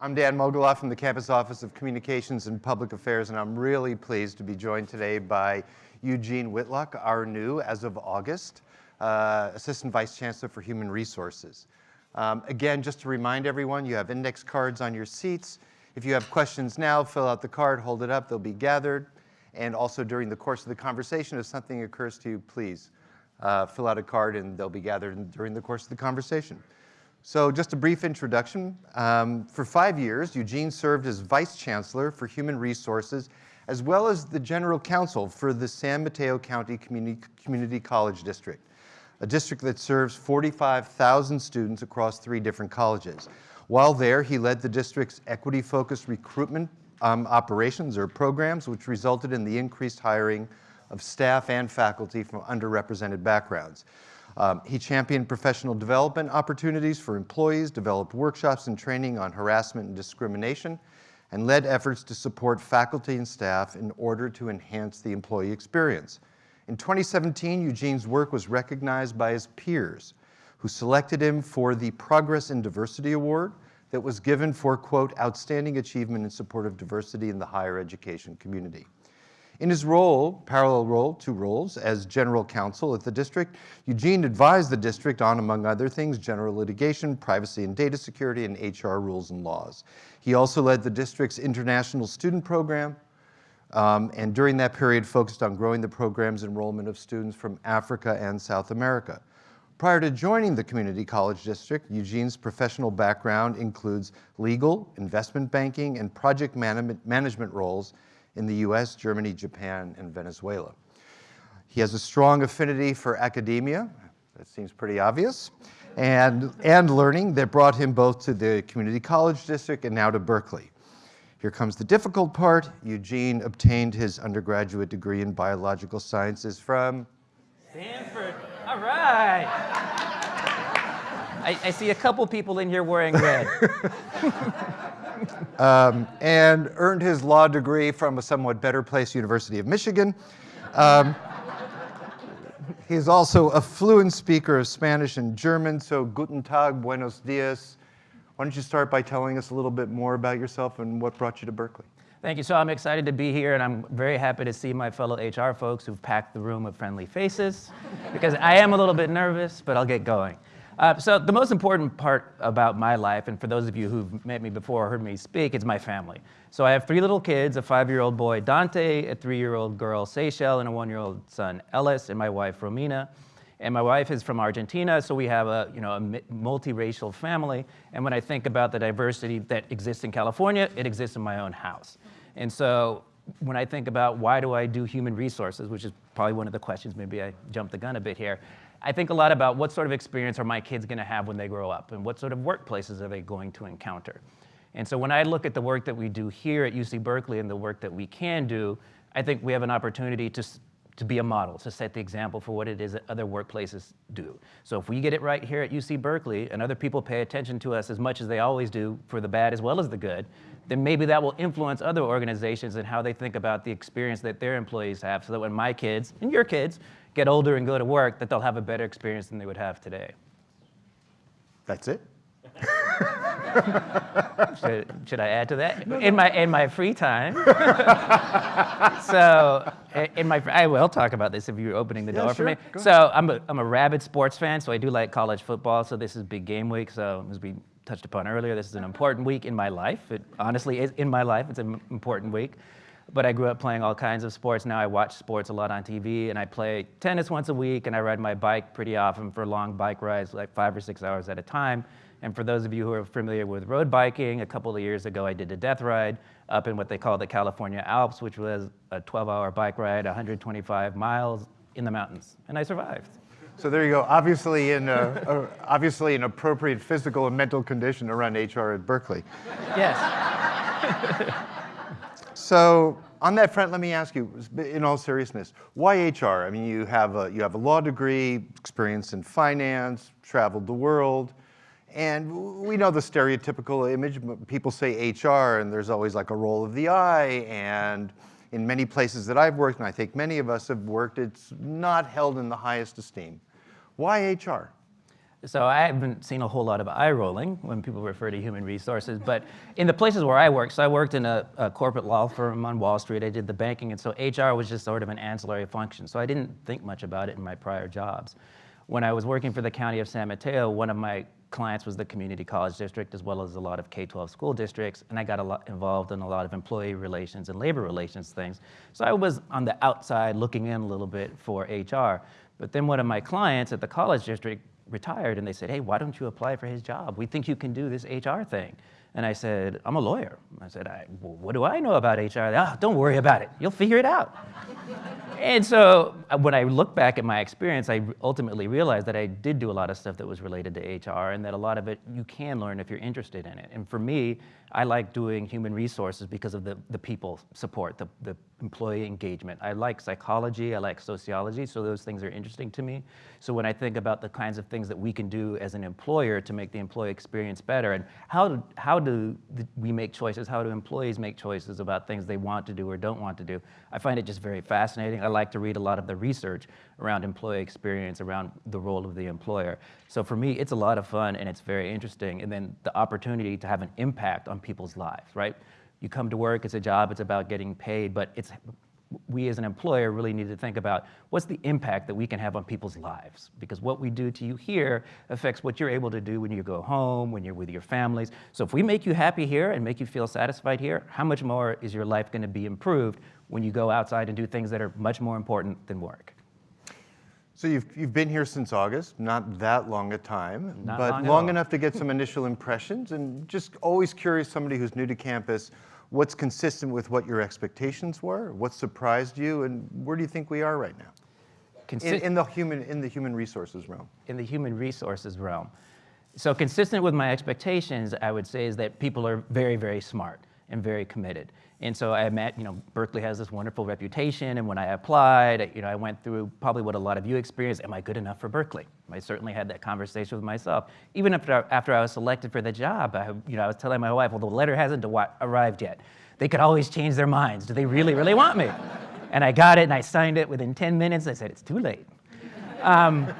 I'm Dan Mogulof from the Campus Office of Communications and Public Affairs, and I'm really pleased to be joined today by Eugene Whitlock, our new, as of August, uh, Assistant Vice Chancellor for Human Resources. Um, again, just to remind everyone, you have index cards on your seats. If you have questions now, fill out the card, hold it up, they'll be gathered. And also during the course of the conversation, if something occurs to you, please uh, fill out a card and they'll be gathered during the course of the conversation. So just a brief introduction. Um, for five years, Eugene served as Vice Chancellor for Human Resources, as well as the General Counsel for the San Mateo County Community, Community College District, a district that serves 45,000 students across three different colleges. While there, he led the district's equity-focused recruitment um, operations or programs, which resulted in the increased hiring of staff and faculty from underrepresented backgrounds. Um, he championed professional development opportunities for employees, developed workshops and training on harassment and discrimination, and led efforts to support faculty and staff in order to enhance the employee experience. In 2017, Eugene's work was recognized by his peers, who selected him for the Progress in Diversity Award that was given for, quote, outstanding achievement in support of diversity in the higher education community. In his role, parallel role, two roles, as general counsel at the district, Eugene advised the district on, among other things, general litigation, privacy and data security, and HR rules and laws. He also led the district's international student program, um, and during that period focused on growing the program's enrollment of students from Africa and South America. Prior to joining the Community College District, Eugene's professional background includes legal, investment banking, and project man management roles in the US, Germany, Japan, and Venezuela. He has a strong affinity for academia, that seems pretty obvious, and, and learning that brought him both to the Community College District and now to Berkeley. Here comes the difficult part. Eugene obtained his undergraduate degree in biological sciences from? Stanford. All right. I, I see a couple people in here wearing red. um, and earned his law degree from a somewhat better place, University of Michigan. Um, he's also a fluent speaker of Spanish and German, so guten tag, buenos dias. Why don't you start by telling us a little bit more about yourself and what brought you to Berkeley? Thank you. So I'm excited to be here, and I'm very happy to see my fellow HR folks who've packed the room with friendly faces, because I am a little bit nervous, but I'll get going. Uh, so the most important part about my life, and for those of you who've met me before or heard me speak, is my family. So I have three little kids, a five-year-old boy, Dante, a three-year-old girl, Seychelle, and a one-year-old son, Ellis, and my wife, Romina. And my wife is from Argentina, so we have a, you know, a multiracial family. And when I think about the diversity that exists in California, it exists in my own house. And so when I think about why do I do human resources, which is probably one of the questions, maybe I jumped the gun a bit here, I think a lot about what sort of experience are my kids going to have when they grow up and what sort of workplaces are they going to encounter. And so when I look at the work that we do here at UC Berkeley and the work that we can do, I think we have an opportunity to, to be a model, to set the example for what it is that other workplaces do. So if we get it right here at UC Berkeley and other people pay attention to us as much as they always do for the bad as well as the good, then maybe that will influence other organizations and how they think about the experience that their employees have so that when my kids and your kids get older and go to work, that they'll have a better experience than they would have today. That's it? should, should, I add to that? In my, in my free time. so in my, I will talk about this if you're opening the yeah, door sure. for me. Go so I'm a, I'm a rabid sports fan, so I do like college football. So this is big game week. So as we touched upon earlier, this is an important week in my life. It honestly is in my life. It's an important week but I grew up playing all kinds of sports. Now I watch sports a lot on TV, and I play tennis once a week, and I ride my bike pretty often for long bike rides, like five or six hours at a time. And for those of you who are familiar with road biking, a couple of years ago I did a death ride up in what they call the California Alps, which was a 12-hour bike ride, 125 miles in the mountains, and I survived. So there you go. Obviously, in a, a, obviously an appropriate physical and mental condition to run HR at Berkeley. Yes. So on that front, let me ask you, in all seriousness, why HR? I mean, you have a, you have a law degree, experience in finance, traveled the world, and we know the stereotypical image. People say HR, and there's always like a roll of the eye, and in many places that I've worked, and I think many of us have worked, it's not held in the highest esteem. Why HR? So I haven't seen a whole lot of eye rolling when people refer to human resources, but in the places where I worked, so I worked in a, a, corporate law firm on Wall Street, I did the banking, and so HR was just sort of an ancillary function. So I didn't think much about it in my prior jobs. When I was working for the county of San Mateo, one of my clients was the community college district as well as a lot of K-12 school districts, and I got a lot involved in a lot of employee relations and labor relations things. So I was on the outside looking in a little bit for HR. But then one of my clients at the college district retired and they said, hey, why don't you apply for his job? We think you can do this HR thing. And I said, I'm a lawyer. I said, I, well, what do I know about HR? Ah, don't worry about it. You'll figure it out. and so uh, when I look back at my experience, I ultimately realized that I did do a lot of stuff that was related to HR and that a lot of it you can learn if you're interested in it. And for me, I like doing human resources because of the, the people support, the, the employee engagement. I like psychology, I like sociology, so those things are interesting to me. So when I think about the kinds of things that we can do as an employer to make the employee experience better and how do, how do we make choices, how do employees make choices about things they want to do or don't want to do, I find it just very fascinating. I like to read a lot of the research around employee experience, around the role of the employer. So for me, it's a lot of fun and it's very interesting. And then the opportunity to have an impact on people's lives, right? You come to work, it's a job, it's about getting paid, but it's we as an employer really need to think about what's the impact that we can have on people's lives because what we do to you here affects what you're able to do when you go home when you're with your families so if we make you happy here and make you feel satisfied here how much more is your life going to be improved when you go outside and do things that are much more important than work so you've, you've been here since August, not that long a time, not but long, long enough to get some initial impressions and just always curious, somebody who's new to campus, what's consistent with what your expectations were, what surprised you, and where do you think we are right now? Consi in, in, the human, in the human resources realm. In the human resources realm. So consistent with my expectations, I would say is that people are very, very smart and very committed. And so I met, you know, Berkeley has this wonderful reputation, and when I applied, you know, I went through probably what a lot of you experienced, am I good enough for Berkeley? I certainly had that conversation with myself. Even after, after I was selected for the job, I, you know, I was telling my wife, well, the letter hasn't arrived yet. They could always change their minds. Do they really, really want me? And I got it, and I signed it within 10 minutes. I said, it's too late. Um,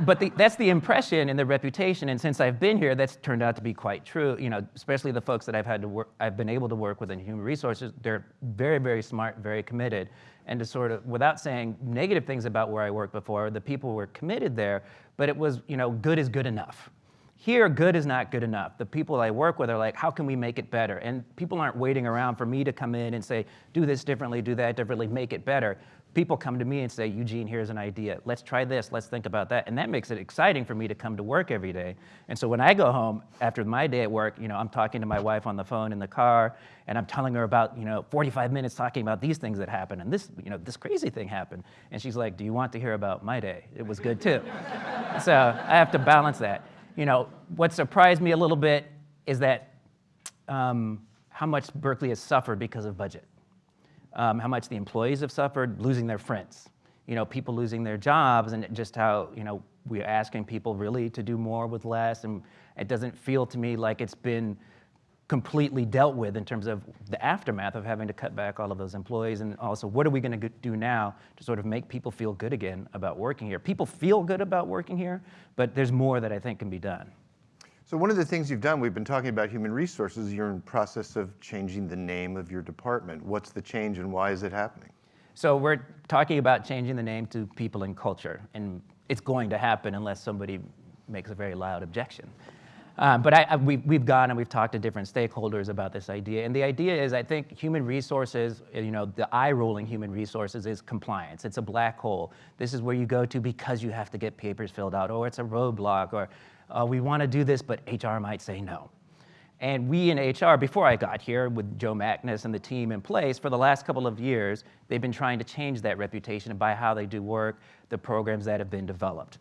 but the, that's the impression and the reputation, and since I've been here, that's turned out to be quite true. You know, especially the folks that I've had to work, I've been able to work with in human resources. They're very, very smart, very committed, and to sort of, without saying negative things about where I worked before, the people were committed there, but it was, you know, good is good enough. Here, good is not good enough. The people I work with are like, how can we make it better? And people aren't waiting around for me to come in and say, do this differently, do that differently, make it better people come to me and say, Eugene, here's an idea. Let's try this. Let's think about that. And that makes it exciting for me to come to work every day. And so when I go home after my day at work, you know, I'm talking to my wife on the phone in the car, and I'm telling her about, you know, 45 minutes talking about these things that happened, and this, you know, this crazy thing happened. And she's like, do you want to hear about my day? It was good too. so I have to balance that. You know, what surprised me a little bit is that um, how much Berkeley has suffered because of budget um, how much the employees have suffered, losing their friends, you know, people losing their jobs, and just how, you know, we're asking people really to do more with less, and it doesn't feel to me like it's been completely dealt with in terms of the aftermath of having to cut back all of those employees. And also what are we going to do now to sort of make people feel good again about working here? People feel good about working here but there's more that i think can be done so one of the things you've done, we've been talking about human resources, you're in process of changing the name of your department. What's the change and why is it happening? So we're talking about changing the name to people and culture, and it's going to happen unless somebody makes a very loud objection. Um, but I, I, we, we've gone and we've talked to different stakeholders about this idea. And the idea is, I think human resources, you know, the eye rolling human resources is compliance. It's a black hole. This is where you go to because you have to get papers filled out, or it's a roadblock, or uh, we want to do this, but HR might say no. And we in HR, before I got here with Joe Magnus and the team in place, for the last couple of years, they've been trying to change that reputation by how they do work, the programs that have been developed.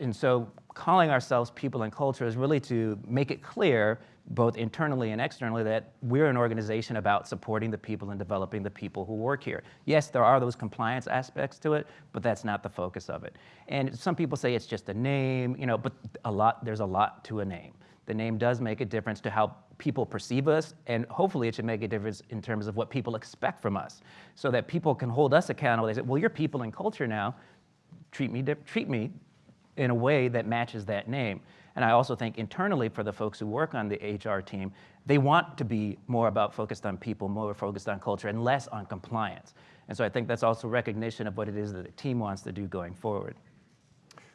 And so calling ourselves people and culture is really to make it clear, both internally and externally, that we're an organization about supporting the people and developing the people who work here. Yes, there are those compliance aspects to it, but that's not the focus of it. And some people say it's just a name, you know, but a lot, there's a lot to a name. The name does make a difference to how people perceive us, and hopefully it should make a difference in terms of what people expect from us, so that people can hold us accountable. They say, well, you're people and culture now, treat me, treat me in a way that matches that name. And I also think internally for the folks who work on the HR team, they want to be more about focused on people, more focused on culture, and less on compliance. And so I think that's also recognition of what it is that the team wants to do going forward.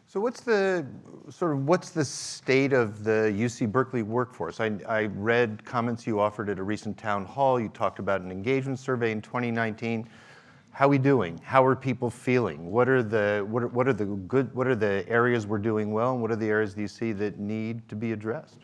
So what's the sort of what's the state of the UC Berkeley workforce? I, I read comments you offered at a recent town hall. You talked about an engagement survey in 2019. How are we doing? How are people feeling? What are the what are, what are the good what are the areas we're doing well, and what are the areas do you see that need to be addressed?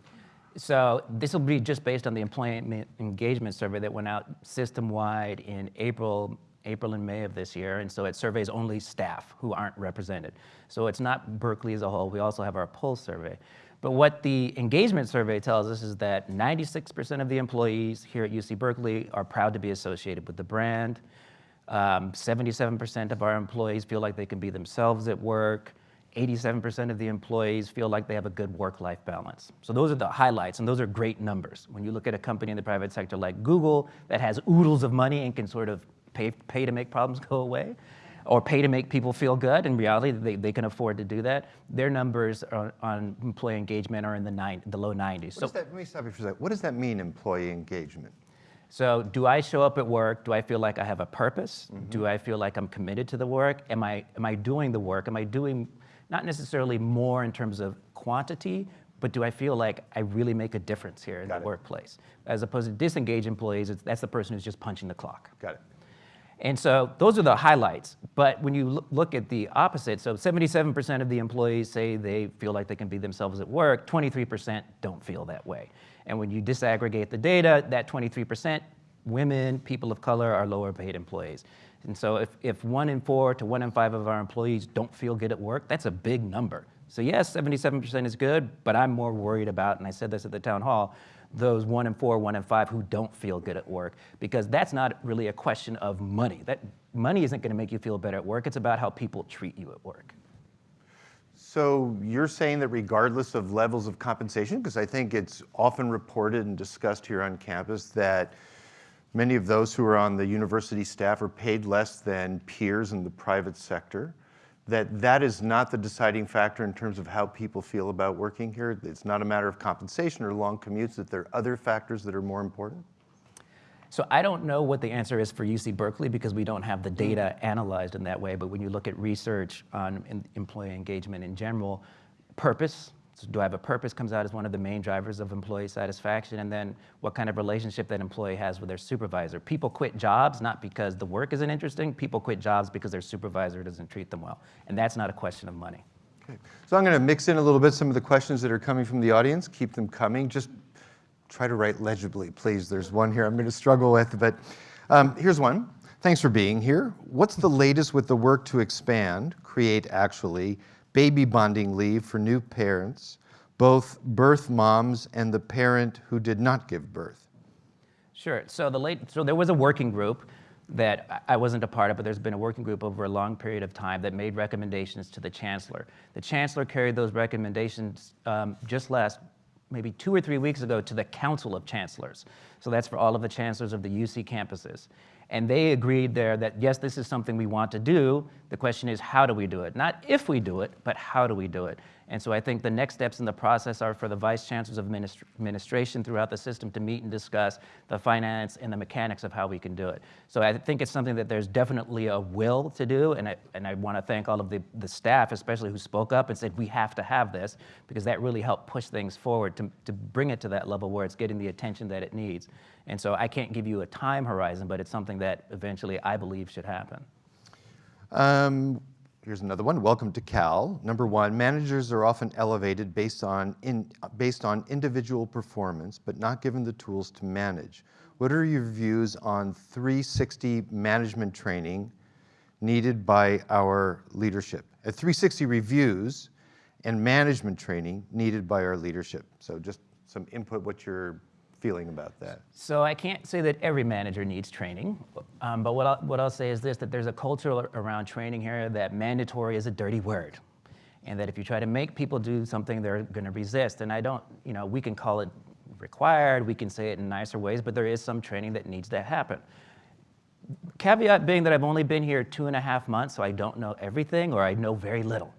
So this will be just based on the employment engagement survey that went out system-wide in April, April and May of this year, and so it surveys only staff who aren't represented. So it's not Berkeley as a whole. We also have our pulse survey. But what the engagement survey tells us is that 96% of the employees here at UC Berkeley are proud to be associated with the brand. 77% um, of our employees feel like they can be themselves at work. 87% of the employees feel like they have a good work-life balance. So those are the highlights, and those are great numbers. When you look at a company in the private sector like Google that has oodles of money and can sort of pay, pay to make problems go away, or pay to make people feel good. In reality, they, they can afford to do that. Their numbers on, on employee engagement are in the, nine, the low 90s. so, that, let me stop you for a second. What does that mean, employee engagement? So do I show up at work? Do I feel like I have a purpose? Mm -hmm. Do I feel like I'm committed to the work? Am I, am I doing the work? Am I doing not necessarily more in terms of quantity, but do I feel like I really make a difference here in Got the it. workplace? As opposed to disengaged employees, that's the person who's just punching the clock. Got it. And so those are the highlights. But when you look at the opposite, so 77% of the employees say they feel like they can be themselves at work, 23% don't feel that way. And when you disaggregate the data, that 23%, women, people of color are lower paid employees. And so if, if one in four to one in five of our employees don't feel good at work, that's a big number. So yes, 77% is good, but I'm more worried about, and I said this at the town hall, those one in four, one in five who don't feel good at work, because that's not really a question of money. That money isn't gonna make you feel better at work, it's about how people treat you at work. So you're saying that regardless of levels of compensation, because I think it's often reported and discussed here on campus that many of those who are on the university staff are paid less than peers in the private sector that that is not the deciding factor in terms of how people feel about working here? It's not a matter of compensation or long commutes, that there are other factors that are more important? So I don't know what the answer is for UC Berkeley because we don't have the hmm. data analyzed in that way, but when you look at research on employee engagement in general, purpose, so do I have a purpose comes out as one of the main drivers of employee satisfaction, and then what kind of relationship that employee has with their supervisor. People quit jobs not because the work isn't interesting, people quit jobs because their supervisor doesn't treat them well. And that's not a question of money. Okay. So I'm gonna mix in a little bit some of the questions that are coming from the audience, keep them coming. Just try to write legibly, please. There's one here I'm gonna struggle with, but um, here's one. Thanks for being here. What's the latest with the work to expand, create actually, baby bonding leave for new parents, both birth moms and the parent who did not give birth? Sure. So the late, so there was a working group that I wasn't a part of, but there's been a working group over a long period of time that made recommendations to the chancellor. The chancellor carried those recommendations um, just last, maybe two or three weeks ago, to the Council of Chancellors. So that's for all of the chancellors of the UC campuses. And they agreed there that, yes, this is something we want to do. The question is, how do we do it? Not if we do it, but how do we do it? And so I think the next steps in the process are for the vice chancellors of administration throughout the system to meet and discuss the finance and the mechanics of how we can do it. So I think it's something that there's definitely a will to do, and I, and I want to thank all of the, the staff, especially who spoke up and said, we have to have this, because that really helped push things forward to, to bring it to that level where it's getting the attention that it needs. And so I can't give you a time horizon, but it's something that eventually I believe should happen. Um, here's another one. Welcome to Cal. Number one, managers are often elevated based on, in, based on individual performance, but not given the tools to manage. What are your views on 360 management training needed by our leadership? At 360 reviews and management training needed by our leadership. So just some input, what your feeling about that? So I can't say that every manager needs training, um, but what I'll, what I'll say is this, that there's a culture around training here that mandatory is a dirty word. And that if you try to make people do something, they're gonna resist. And I don't, you know, we can call it required, we can say it in nicer ways, but there is some training that needs to happen. Caveat being that I've only been here two and a half months, so I don't know everything or I know very little.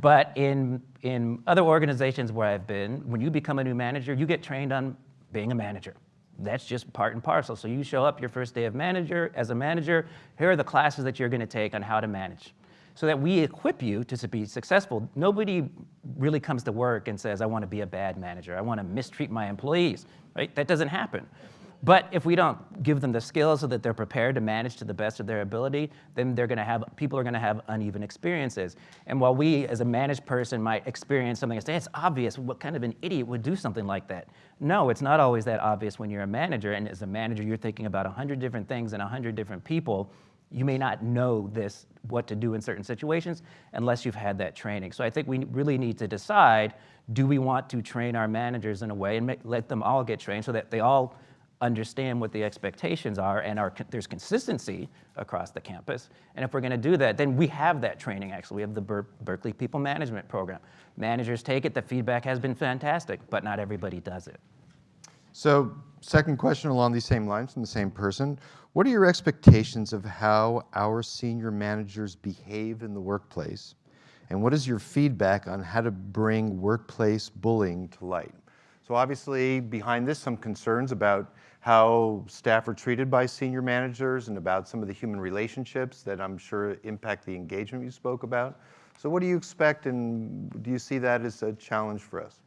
But in, in other organizations where I've been, when you become a new manager, you get trained on being a manager. That's just part and parcel. So you show up your first day of manager, as a manager, here are the classes that you're gonna take on how to manage. So that we equip you to be successful. Nobody really comes to work and says, I wanna be a bad manager, I wanna mistreat my employees, right? That doesn't happen. But if we don't give them the skills so that they're prepared to manage to the best of their ability, then they're gonna have, people are gonna have uneven experiences. And while we, as a managed person, might experience something and say, it's obvious, what kind of an idiot would do something like that? No, it's not always that obvious when you're a manager, and as a manager, you're thinking about a hundred different things and a hundred different people. You may not know this, what to do in certain situations, unless you've had that training. So I think we really need to decide, do we want to train our managers in a way and make, let them all get trained so that they all understand what the expectations are and there's consistency across the campus. And if we're gonna do that, then we have that training actually. We have the Ber Berkeley People Management Program. Managers take it, the feedback has been fantastic, but not everybody does it. So second question along these same lines from the same person. What are your expectations of how our senior managers behave in the workplace? And what is your feedback on how to bring workplace bullying to light? So obviously behind this, some concerns about how staff are treated by senior managers and about some of the human relationships that I'm sure impact the engagement you spoke about. So what do you expect and do you see that as a challenge for us?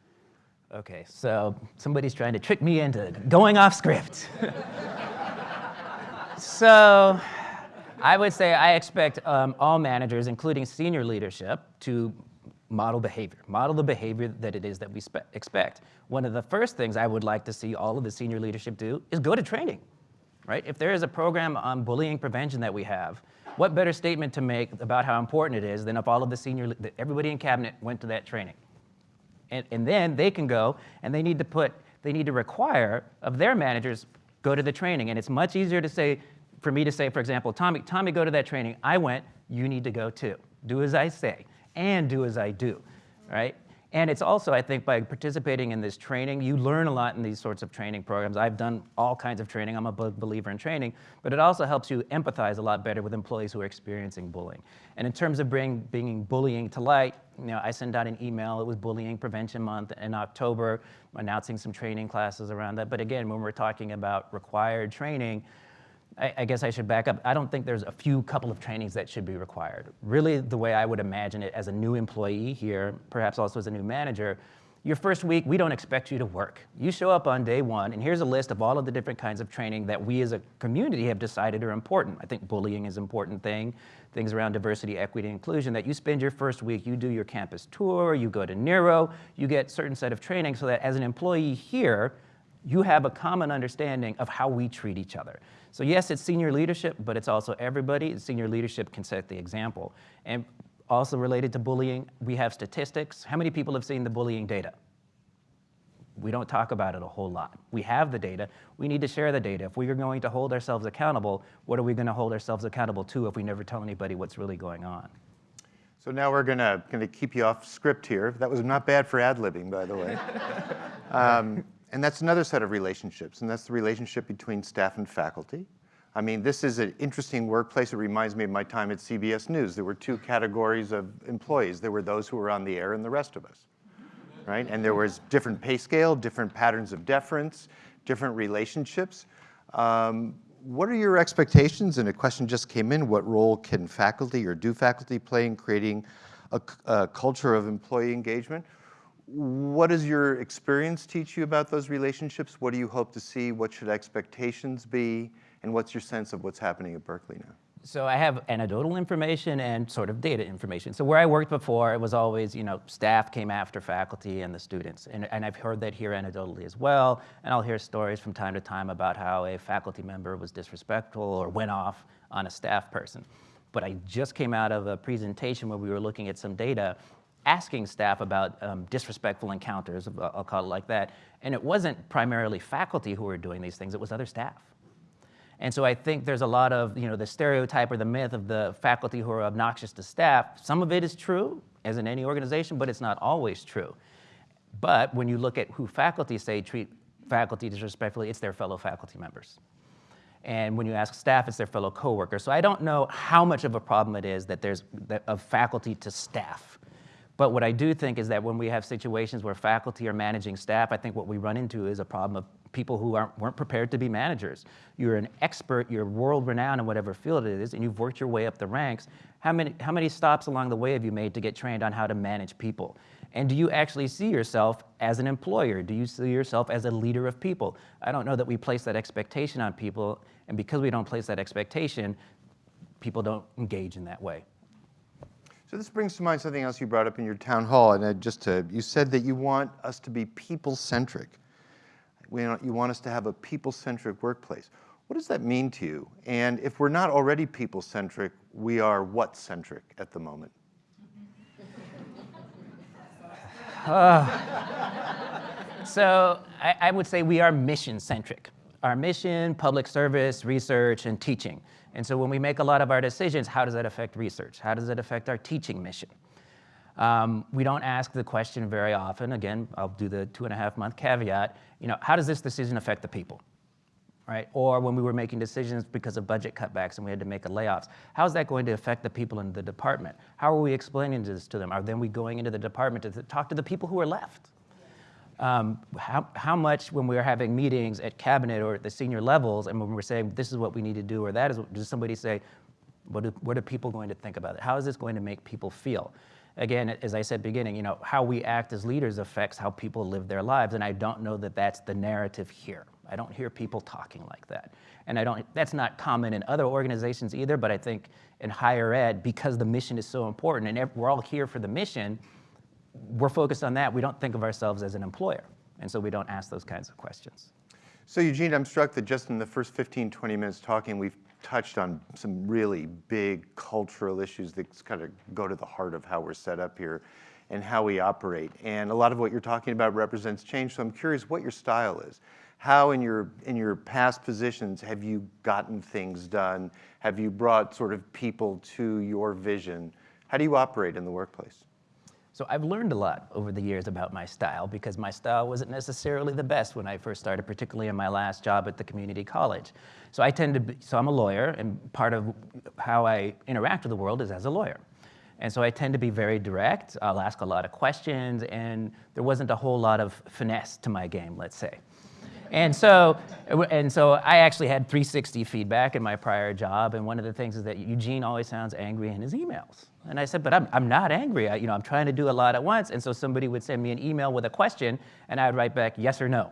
Okay, so somebody's trying to trick me into going off script. so I would say I expect um, all managers, including senior leadership, to model behavior, model the behavior that it is that we expect. One of the first things I would like to see all of the senior leadership do is go to training, right? If there is a program on bullying prevention that we have, what better statement to make about how important it is than if all of the senior, everybody in cabinet went to that training. And, and then they can go and they need to put, they need to require of their managers, go to the training. And it's much easier to say, for me to say, for example, Tommy, Tommy, go to that training. I went, you need to go too. Do as I say and do as I do, right? And it's also, I think, by participating in this training, you learn a lot in these sorts of training programs. I've done all kinds of training. I'm a believer in training. But it also helps you empathize a lot better with employees who are experiencing bullying. And in terms of bring, bringing bullying to light, you know, I sent out an email. It was Bullying Prevention Month in October, announcing some training classes around that. But again, when we're talking about required training, I, I, guess I should back up. I don't think there's a few couple of trainings that should be required. Really, the way I would imagine it as a new employee here, perhaps also as a new manager, your first week, we don't expect you to work. You show up on day one, and here's a list of all of the different kinds of training that we as a community have decided are important. I think bullying is an important thing, things around diversity, equity, inclusion, that you spend your first week, you do your campus tour, you go to Nero, you get certain set of training so that as an employee here, you have a common understanding of how we treat each other. So yes, it's senior leadership, but it's also everybody. Senior leadership can set the example. And also related to bullying, we have statistics. How many people have seen the bullying data? We don't talk about it a whole lot. We have the data. We need to share the data. If we are going to hold ourselves accountable, what are we going to hold ourselves accountable to if we never tell anybody what's really going on? So now we're gonna, gonna keep you off script here. That was not bad for ad-libbing, by the way. um, and that's another set of relationships, and that's the relationship between staff and faculty. I mean, this is an interesting workplace. It reminds me of my time at CBS News. There were two categories of employees. There were those who were on the air and the rest of us, right? And there was different pay scale, different patterns of deference, different relationships. Um, what are your expectations? And a question just came in, what role can faculty or do faculty play in creating a, a culture of employee engagement? What does your experience teach you about those relationships? What do you hope to see? What should expectations be? And what's your sense of what's happening at Berkeley now? So I have anecdotal information and sort of data information. So where I worked before, it was always, you know, staff came after faculty and the students. And, and I've heard that here anecdotally as well. And I'll hear stories from time to time about how a faculty member was disrespectful or went off on a staff person. But I just came out of a presentation where we were looking at some data asking staff about um, disrespectful encounters, I'll call it like that, and it wasn't primarily faculty who were doing these things, it was other staff. And so I think there's a lot of, you know, the stereotype or the myth of the faculty who are obnoxious to staff. Some of it is true, as in any organization, but it's not always true. But when you look at who faculty say treat faculty disrespectfully, it's their fellow faculty members. And when you ask staff, it's their fellow coworkers. So I don't know how much of a problem it is that there's that of faculty to staff But what I do think is that when we have situations where faculty are managing staff, I think what we run into is a problem of people who aren't, weren't prepared to be managers. You're an expert, you're world renowned in whatever field it is, and you've worked your way up the ranks. How many, how many stops along the way have you made to get trained on how to manage people? And do you actually see yourself as an employer? Do you see yourself as a leader of people? I don't know that we place that expectation on people, and because we don't place that expectation, people don't engage in that way. So this brings to mind something else you brought up in your town hall, and just to, you said that you want us to be people-centric. You want us to have a people-centric workplace. What does that mean to you? And if we're not already people-centric, we are what-centric at the moment? So I, I would say we are mission-centric. Our mission, public service, research, and teaching. And so when we make a lot of our decisions, how does that affect research? How does it affect our teaching mission? Um, we don't ask the question very often. Again, I'll do the two and a half month caveat. You know, how does this decision affect the people? Right? Or when we were making decisions because of budget cutbacks and we had to make a layoffs, how is that going to affect the people in the department? How are we explaining this to them? Are then we going into the department to talk to the people who are left? Um, how, how much when we're having meetings at cabinet or at the senior levels and when we're saying this is what we need to do or that is does somebody say what, do, what are people going to think about it? How is this going to make people feel? Again as i said beginning you know how we act as leaders affects how people live their lives and i don't know that that's the narrative here. I don't hear people talking like that. And i don't that's not common in other organizations either but i think in higher ed because the mission is so important and we're all here for the mission we're focused on that. We don't think of ourselves as an employer. And so we don't ask those kinds of questions. So Eugene, I'm struck that just in the first 15, 20 minutes talking, we've touched on some really big cultural issues that kind of go to the heart of how we're set up here and how we operate. And a lot of what you're talking about represents change. So I'm curious what your style is. How in your, in your past positions have you gotten things done? Have you brought sort of people to your vision? How do you operate in the workplace? So I've learned a lot over the years about my style because my style wasn't necessarily the best when I first started, particularly in my last job at the community college. So I tend to be, so I'm a lawyer and part of how I interact with the world is as a lawyer. And so I tend to be very direct. I'll ask a lot of questions and there wasn't a whole lot of finesse to my game, let's say. And so, and so I actually had 360 feedback in my prior job, and one of the things is that Eugene always sounds angry in his emails. And I said, but I'm, I'm not angry. I, you know, I'm trying to do a lot at once. And so somebody would send me an email with a question, and I would write back yes or no.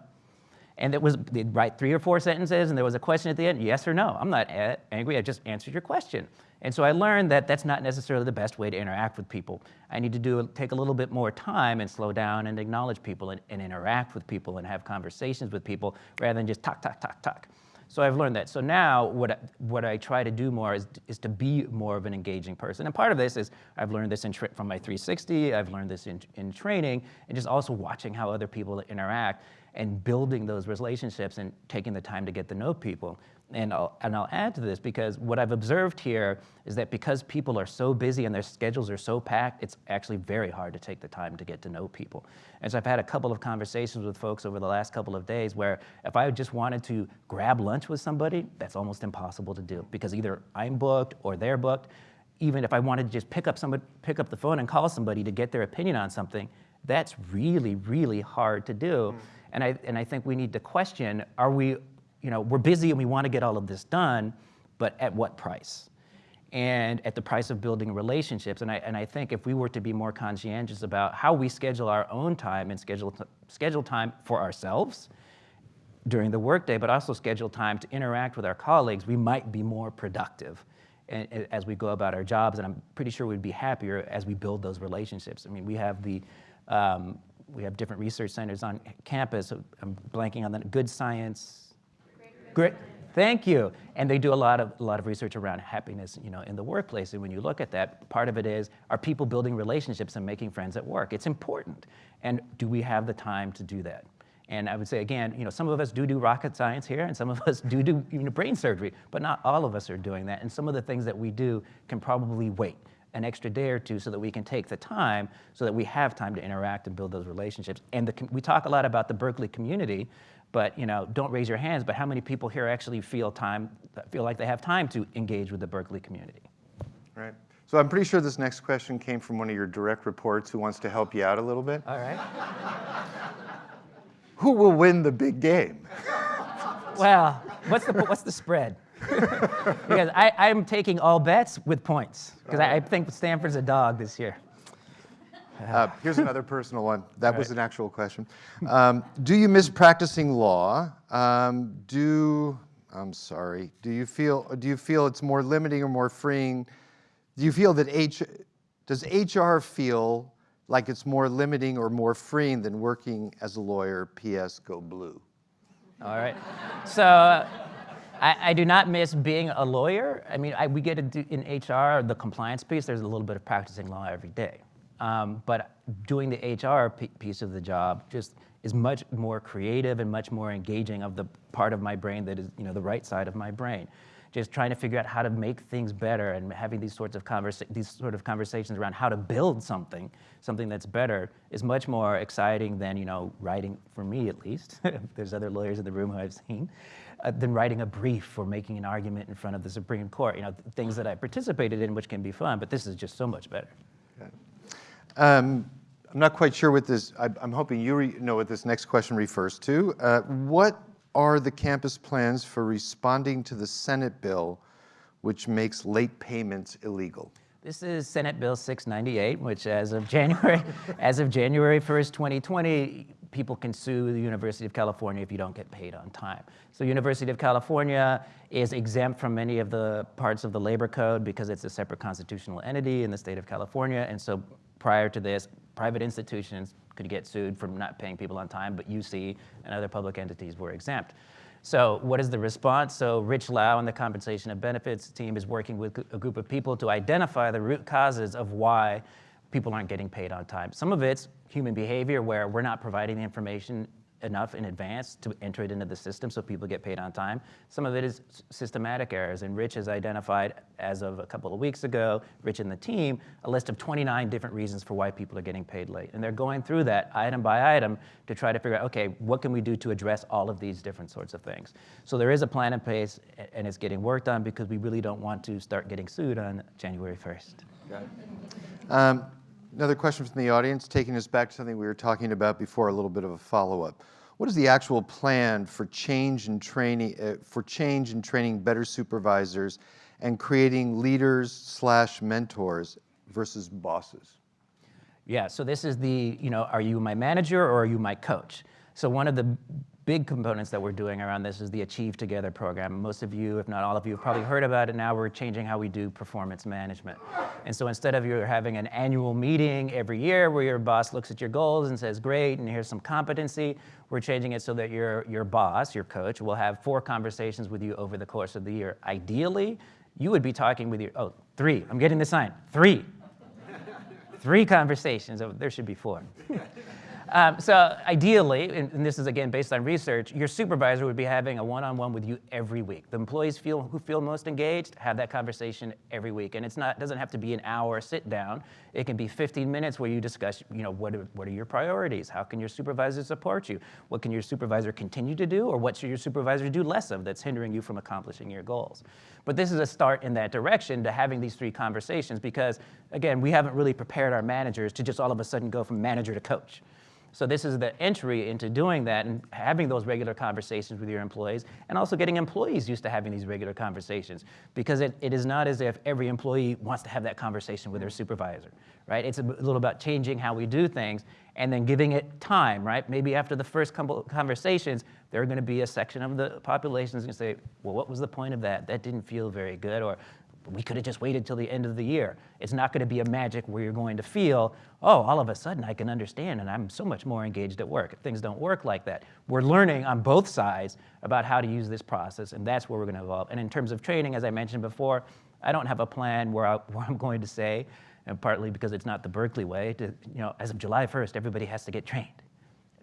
And it was, they'd write three or four sentences, and there was a question at the end, yes or no. I'm not angry, I just answered your question. And so I learned that that's not necessarily the best way to interact with people. I need to do, take a little bit more time and slow down and acknowledge people and, and interact with people and have conversations with people rather than just talk, talk, talk, talk. So I've learned that. So now what I, what I try to do more is, is to be more of an engaging person. And part of this is I've learned this in from my 360, I've learned this in, in training, and just also watching how other people interact and building those relationships and taking the time to get to know people and I'll, and I'll add to this because what I've observed here is that because people are so busy and their schedules are so packed, it's actually very hard to take the time to get to know people. And so I've had a couple of conversations with folks over the last couple of days where if I just wanted to grab lunch with somebody, that's almost impossible to do because either I'm booked or they're booked. Even if I wanted to just pick up somebody, pick up the phone and call somebody to get their opinion on something, that's really, really hard to do. Mm. And I, and I think we need to question, are we you know, we're busy and we want to get all of this done, but at what price? And at the price of building relationships. And I, and I think if we were to be more conscientious about how we schedule our own time and schedule, schedule time for ourselves during the workday, but also schedule time to interact with our colleagues, we might be more productive as we go about our jobs. And I'm pretty sure we'd be happier as we build those relationships. I mean, we have the, um, we have different research centers on campus. I'm blanking on the good science, Great. Thank you. And they do a lot of a lot of research around happiness, you know, in the workplace. And when you look at that, part of it is are people building relationships and making friends at work? It's important. And do we have the time to do that? And I would say again, you know, some of us do do rocket science here, and some of us do do you know, brain surgery, but not all of us are doing that. And some of the things that we do can probably wait an extra day or two so that we can take the time so that we have time to interact and build those relationships. And the, we talk a lot about the Berkeley community, but you know, don't raise your hands, but how many people here actually feel time, feel like they have time to engage with the Berkeley community? Right. So I'm pretty sure this next question came from one of your direct reports who wants to help you out a little bit. All right. Who will win the big game? Well, what's the what's the spread? because I, I'm taking all bets with points because I, I think Stanford's a dog this year. Uh, here's another personal one. That was an actual question. Um, do you miss practicing law? Um, do I'm sorry. Do you feel do you feel it's more limiting or more freeing? Do you feel that H does HR feel like it's more limiting or more freeing than working as a lawyer? P.S. Go Blue. All right. So uh, I, I do not miss being a lawyer. I mean, I, we get to do in HR, the compliance piece, there's a little bit of practicing law every day. Um, but doing the HR piece of the job just is much more creative and much more engaging of the part of my brain that is, you know, the right side of my brain. Just trying to figure out how to make things better and having these sorts of conversa- these sort of conversations around how to build something, something that's better, is much more exciting than you know writing for me at least. There's other lawyers in the room who I've seen, uh, than writing a brief or making an argument in front of the Supreme Court. You know, th- things that I participated in, which can be fun, but this is just so much better. Um, I'm not quite sure what this, I, I'm hoping you re- know what this next question refers to. Uh, what are the campus plans for responding to the Senate bill which makes late payments illegal? This is Senate Bill 698, which as of January, as of January 1st, 2020, people can sue the University of California if you don't get paid on time. So University of California is exempt from many of the parts of the labor code because it's a separate constitutional entity in the state of California. And so prior to this, private institutions could get sued for not paying people on time, but UC and other public entities were exempt. So what is the response? So Rich Lau and the Compensation and Benefits team is working with a group of people to identify the root causes of why people aren't getting paid on time. Some of it's human behavior where we're not providing the information enough in advance to enter it into the system so people get paid on time. Some of it is systematic errors, and Rich has identified, as of a couple of weeks ago, Rich and the team, a list of 29 different reasons for why people are getting paid late. And they're going through that item by item to try to figure out, okay, what can we do to address all of these different sorts of things? So there is a plan in place, and it's getting worked on because we really don't want to start getting sued on January 1st. Um, Another question from the audience, taking us back to something we were talking about before, a little bit of a follow-up. What is the actual plan for change in training, uh, for change in training better supervisors and creating leaders slash mentors versus bosses? Yeah, so this is the, you know, are you my manager or are you my coach? So one of the big components that we're doing around this is the Achieve Together program. Most of you, if not all of you, have probably heard about it now. We're changing how we do performance management. And so instead of you having an annual meeting every year where your boss looks at your goals and says, great, and here's some competency, we're changing it so that your, your boss, your coach, will have four conversations with you over the course of the year. Ideally, you would be talking with your, oh, three, I'm getting the sign, three. three conversations, oh, there should be four. Um, so ideally, and, and, this is again based on research, your supervisor would be having a one-on-one with you every week. The employees feel who feel most engaged have that conversation every week, and it's not doesn't have to be an hour sit down. It can be 15 minutes where you discuss, you know, what are, what are your priorities? How can your supervisor support you? What can your supervisor continue to do, or what should your supervisor do less of that's hindering you from accomplishing your goals? But this is a start in that direction to having these three conversations because, again, we haven't really prepared our managers to just all of a sudden go from manager to coach. So this is the entry into doing that and having those regular conversations with your employees and also getting employees used to having these regular conversations because it, it is not as if every employee wants to have that conversation with their supervisor, right? It's a little about changing how we do things and then giving it time, right? Maybe after the first couple conversations, there are going to be a section of the population that's going to say, well, what was the point of that? That didn't feel very good. Or we could have just waited till the end of the year. It's not going to be a magic where you're going to feel, oh, all of a sudden I can understand and I'm so much more engaged at work. Things don't work like that. We're learning on both sides about how to use this process, and that's where we're going to evolve. And in terms of training, as I mentioned before, I don't have a plan where, I, where I'm going to say, and partly because it's not the Berkeley way, to, you know, as of July 1st, everybody has to get trained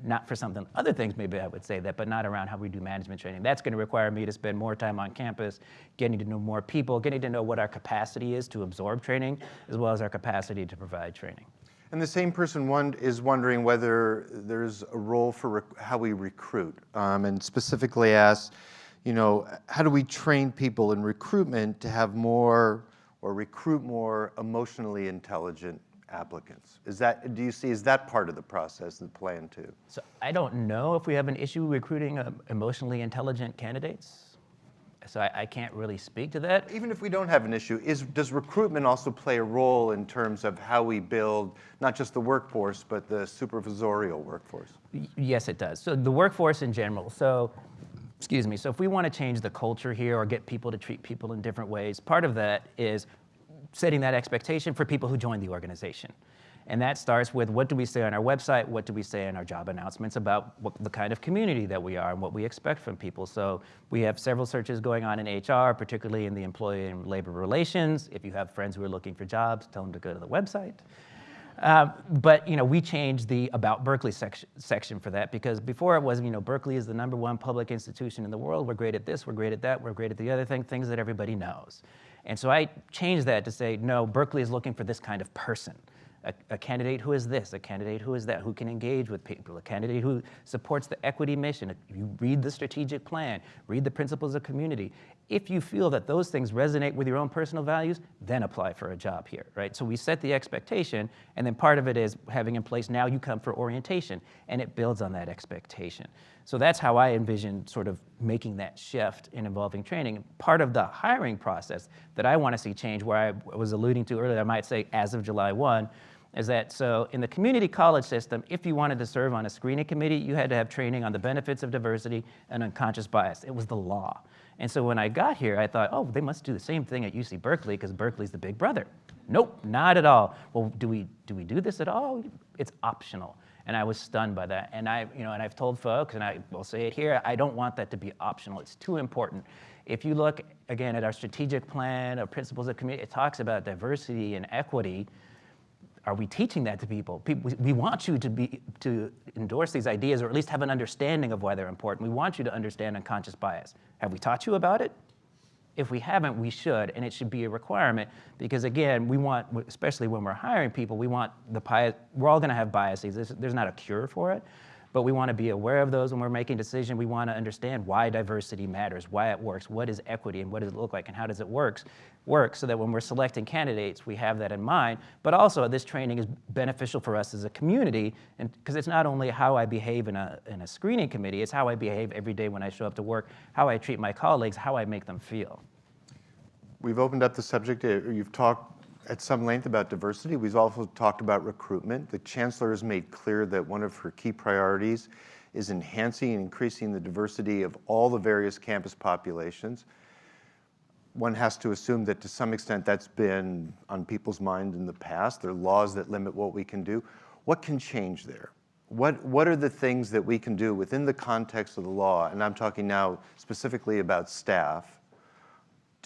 not for something, other things maybe I would say that, but not around how we do management training. That's going to require me to spend more time on campus, getting to know more people, getting to know what our capacity is to absorb training, as well as our capacity to provide training. And the same person one is wondering whether there's a role for how we recruit, um, and specifically asks, you know, how do we train people in recruitment to have more or recruit more emotionally intelligent applicants? Is that, do you see, is that part of the process, the plan too? So I don't know if we have an issue recruiting um, emotionally intelligent candidates. So I, I can't really speak to that. Even if we don't have an issue, is, does recruitment also play a role in terms of how we build not just the workforce, but the supervisorial workforce? Yes, it does. So the workforce in general. So, excuse me. So if we want to change the culture here or get people to treat people in different ways, part of that is setting that expectation for people who join the organization. And that starts with what do we say on our website, what do we say in our job announcements about what, the kind of community that we are and what we expect from people. So we have several searches going on in HR, particularly in the employee and labor relations. If you have friends who are looking for jobs, tell them to go to the website. Um, but you know, we changed the About Berkeley section, section for that because before it was, you know, Berkeley is the number one public institution in the world. We're great at this, we're great at that, we're great at the other thing, things that everybody knows. And so I changed that to say, no, Berkeley is looking for this kind of person. A, a candidate who is this, a candidate who is that, who can engage with people, a candidate who supports the equity mission. You read the strategic plan, read the principles of community. If you feel that those things resonate with your own personal values, then apply for a job here, right? So we set the expectation, and then part of it is having in place now you come for orientation, and it builds on that expectation. So that's how I envision sort of making that shift in involving training. Part of the hiring process that I want to see change, where I was alluding to earlier, I might say as of July 1, is that so in the community college system, if you wanted to serve on a screening committee, you had to have training on the benefits of diversity and unconscious bias. It was the law. And so when I got here, I thought, oh, they must do the same thing at UC Berkeley because Berkeley's the big brother. Nope, not at all. Well, do we do we do this at all? It's optional. And I was stunned by that. And I, you know, and I've told folks, and I will say it here, I don't want that to be optional. It's too important. If you look again at our strategic plan, our principles of community, it talks about diversity and equity are we teaching that to people? people? We want you to, be, to endorse these ideas or at least have an understanding of why they're important. We want you to understand unconscious bias. Have we taught you about it? If we haven't, we should, and it should be a requirement because, again, we want, especially when we're hiring people, we want the bias, we're all gonna have biases. There's, there's not a cure for it, but we wanna be aware of those when we're making decisions. We wanna understand why diversity matters, why it works, what is equity, and what does it look like, and how does it works, work so that when we're selecting candidates, we have that in mind. But also, this training is beneficial for us as a community, and because it's not only how I behave in a, in a screening committee, it's how I behave every day when I show up to work, how I treat my colleagues, how I make them feel. We've opened up the subject, uh, you've talked at some length about diversity. We've also talked about recruitment. The chancellor has made clear that one of her key priorities is enhancing and increasing the diversity of all the various campus populations. One has to assume that to some extent that's been on people's mind in the past. There are laws that limit what we can do. What can change there? What, what are the things that we can do within the context of the law, and I'm talking now specifically about staff,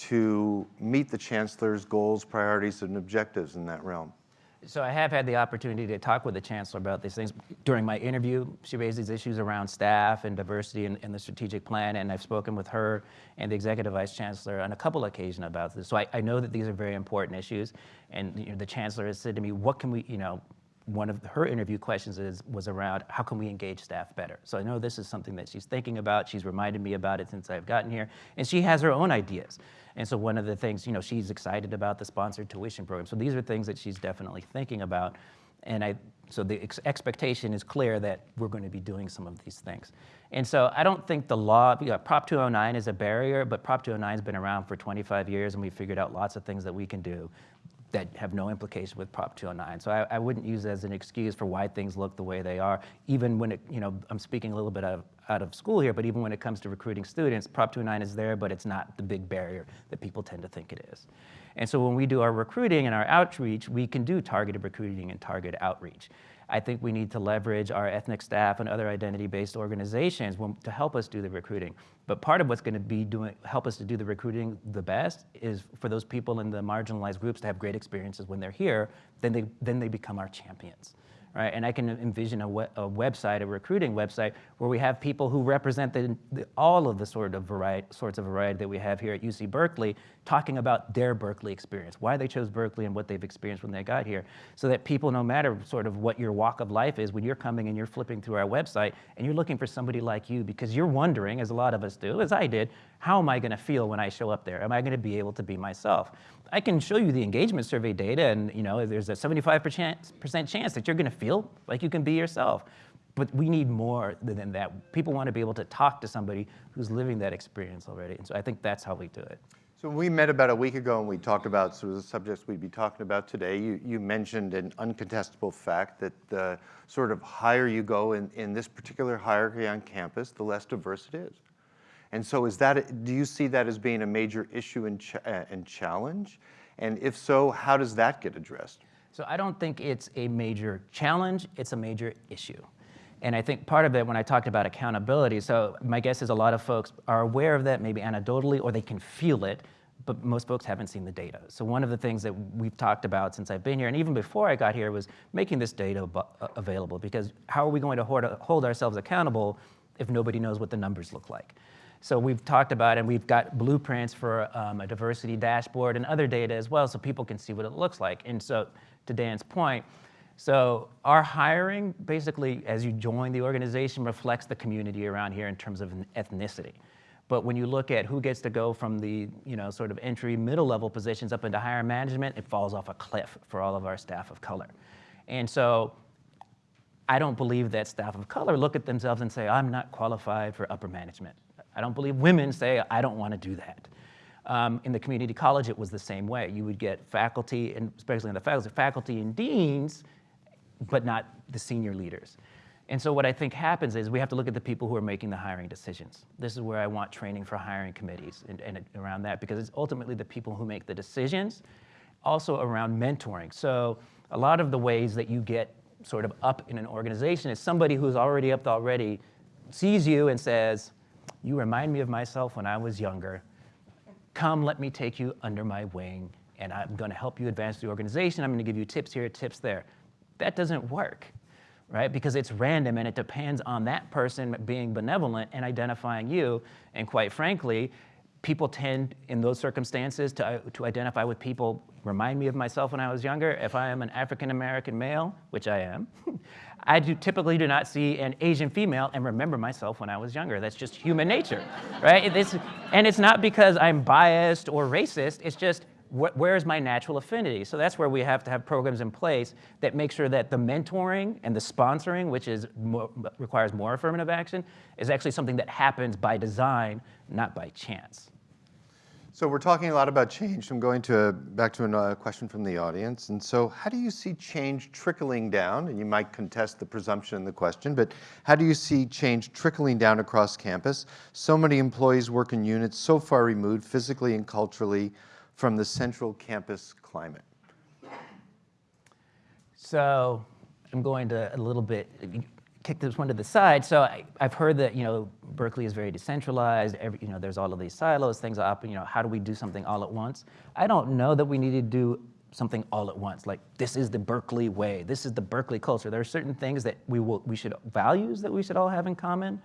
to meet the chancellor's goals, priorities, and objectives in that realm? So I have had the opportunity to talk with the chancellor about these things. During my interview, she raised these issues around staff and diversity and, in the strategic plan, and I've spoken with her and the executive vice chancellor on a couple occasions about this. So I, I know that these are very important issues, and you know, the chancellor has said to me, "What can we, you know?" One of her interview questions is, was around how can we engage staff better. So I know this is something that she's thinking about. She's reminded me about it since I've gotten here, and she has her own ideas. And so one of the things, you know, she's excited about the sponsored tuition program. So these are things that she's definitely thinking about. And I, so the ex expectation is clear that we're going to be doing some of these things. And so I don't think the law, you know, Prop 209 is a barrier, but Prop 209 has been around for 25 years and we figured out lots of things that we can do that have no implication with Prop 209. So I, I, wouldn't use it as an excuse for why things look the way they are, even when it, you know, I'm speaking a little bit out of, out of school here, but even when it comes to recruiting students, Prop 209 is there, but it's not the big barrier that people tend to think it is. And so when we do our recruiting and our outreach, we can do targeted recruiting and targeted outreach. I think we need to leverage our ethnic staff and other identity-based organizations to help us do the recruiting. But part of what's going to be doing help us to do the recruiting the best is for those people in the marginalized groups to have great experiences when they're here. Then they then they become our champions, right? And I can envision a, we- a website, a recruiting website, where we have people who represent the, the, all of the sort of variety, sorts of variety that we have here at UC Berkeley, talking about their Berkeley experience, why they chose Berkeley and what they've experienced when they got here, so that people, no matter sort of what your walk of life is, when you're coming and you're flipping through our website and you're looking for somebody like you, because you're wondering, as a lot of us do, as I did, how am I going to feel when I show up there? Am I going to be able to be myself? I can show you the engagement survey data, and you know, there's a 75% chance that you're going to feel like you can be yourself. But we need more than that. People want to be able to talk to somebody who's living that experience already. And so I think that's how we do it. So we met about a week ago and we talked about sort of the subjects we'd be talking about today, you, you mentioned an uncontestable fact that the sort of higher you go in, in this particular hierarchy on campus, the less diverse it is. And so is that, do you see that as being a major issue and, ch- uh, and challenge? And if so, how does that get addressed? So I don't think it's a major challenge, it's a major issue. And I think part of it, when I talked about accountability, so my guess is a lot of folks are aware of that, maybe anecdotally, or they can feel it, but most folks haven't seen the data. So one of the things that we've talked about since I've been here, and even before I got here, was making this data uh, available, because how are we going to hold, hold ourselves accountable if nobody knows what the numbers look like? So we've talked about, and we've got blueprints for um, a diversity dashboard and other data as well, so people can see what it looks like. And so, to Dan's point, so our hiring, basically, as you join the organization, reflects the community around here in terms of ethnicity. But when you look at who gets to go from the, you know, sort of entry middle level positions up into higher management, it falls off a cliff for all of our staff of color. And so I don't believe that staff of color look at themselves and say, I'm not qualified for upper management. I don't believe women say, I don't want to do that. Um, in the community college, it was the same way. You would get faculty, and especially in the faculty, faculty and deans, but not the senior leaders. And so what I think happens is we have to look at the people who are making the hiring decisions. This is where I want training for hiring committees and, and around that because it's ultimately the people who make the decisions, also around mentoring. So a lot of the ways that you get sort of up in an organization is somebody who's already up already sees you and says, you remind me of myself when I was younger. Come, let me take you under my wing, and I'm going to help you advance the organization. I'm going to give you tips here, tips there. That doesn't work, right? Because it's random and it depends on that person being benevolent and identifying you. And quite frankly, people tend in those circumstances to, to identify with people remind me of myself when i was younger if i am an african american male which i am i do, typically do not see an asian female and remember myself when i was younger. That's just human nature right? It's, and it's not because i'm biased or racist. It's just wh- where's my natural affinity? So that's where we have to have programs in place that make sure that the mentoring and the sponsoring which is more, requires more affirmative action is actually something that happens by design not by chance So we're talking a lot about change. I'm going to back to a uh, question from the audience. And so, how do you see change trickling down? And you might contest the presumption in the question, but how do you see change trickling down across campus? So many employees work in units so far removed physically and culturally from the central campus climate. So I'm going to a little bit kick this one to the side. So I, have heard that you know Berkeley is very decentralized. Every, you know, there's all of these silos, things are up. You know, how do we do something all at once? I don't know that we need to do something all at once. Like this is the Berkeley way. This is the Berkeley culture. There are certain things that we will, we should values that we should all have in common.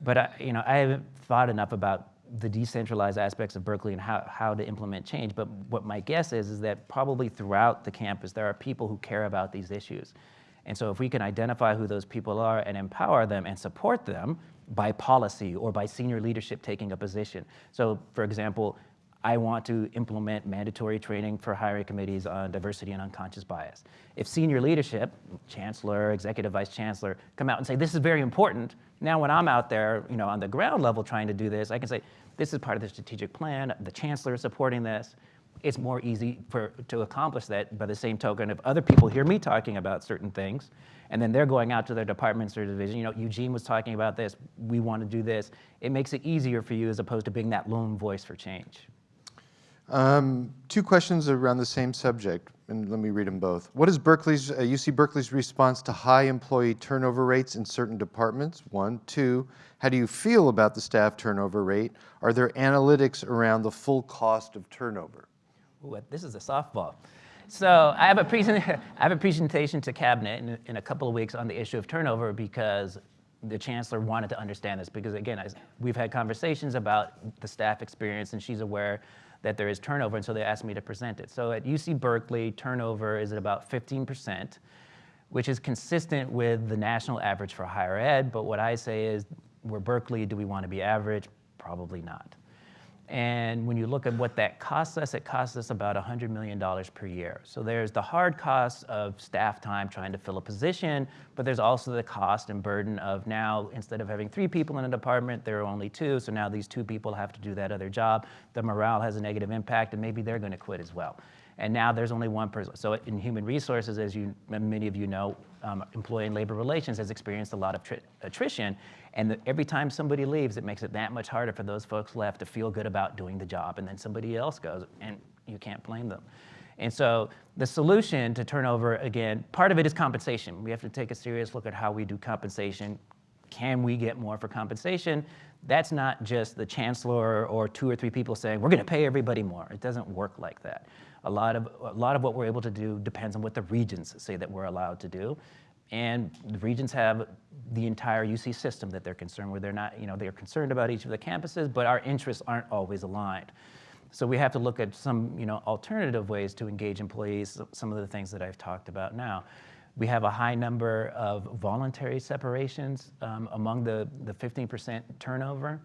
But I, you know, I haven't thought enough about the decentralized aspects of Berkeley and how, how to implement change. But what my guess is, is that probably throughout the campus, there are people who care about these issues. And so if we can identify who those people are and empower them and support them by policy or by senior leadership taking a position. So for example, I want to implement mandatory training for hiring committees on diversity and unconscious bias. If senior leadership, chancellor, executive vice chancellor, come out and say, this is very important, now when I'm out there you know, on the ground level trying to do this, I can say, this is part of the strategic plan, the chancellor is supporting this, it's more easy for, to accomplish that by the same token if other people hear me talking about certain things and then they're going out to their departments or division you know eugene was talking about this we want to do this it makes it easier for you as opposed to being that lone voice for change um, two questions around the same subject, and let me read them both. What is Berkeley's, uh, UC Berkeley's response to high employee turnover rates in certain departments? One. Two, how do you feel about the staff turnover rate? Are there analytics around the full cost of turnover? Ooh, this is a softball. So I have a present, I have a presentation to cabinet in, in a couple of weeks on the issue of turnover because the chancellor wanted to understand this because again, I, we've had conversations about the staff experience and she's aware that there is turnover and so they asked me to present it. So at UC Berkeley, turnover is at about 15%, which is consistent with the national average for higher ed. But what I say is, we're Berkeley, do we want to be average? Probably not. And when you look at what that costs us, it costs us about $100 million per year. So there's the hard cost of staff time trying to fill a position, but there's also the cost and burden of now, instead of having three people in a department, there are only two, so now these two people have to do that other job. The morale has a negative impact, and maybe they're gonna quit as well. And now there's only one person. So in human resources, as you, many of you know, um, employee and labor relations has experienced a lot of attrition. And the, every time somebody leaves, it makes it that much harder for those folks left to feel good about doing the job. And then somebody else goes, and you can't blame them. And so the solution to turnover, again, part of it is compensation. We have to take a serious look at how we do compensation. Can we get more for compensation? That's not just the chancellor or two or three people saying, we're gonna pay everybody more. It doesn't work like that. A lot of, a lot of what we're able to do depends on what the regents say that we're allowed to do. And the regents have the entire UC system that they're concerned with. They're not, you know, they're concerned about each of the campuses, but our interests aren't always aligned. So we have to look at some, you know, alternative ways to engage employees, some of the things that I've talked about now. We have a high number of voluntary separations um, among the, the 15% turnover.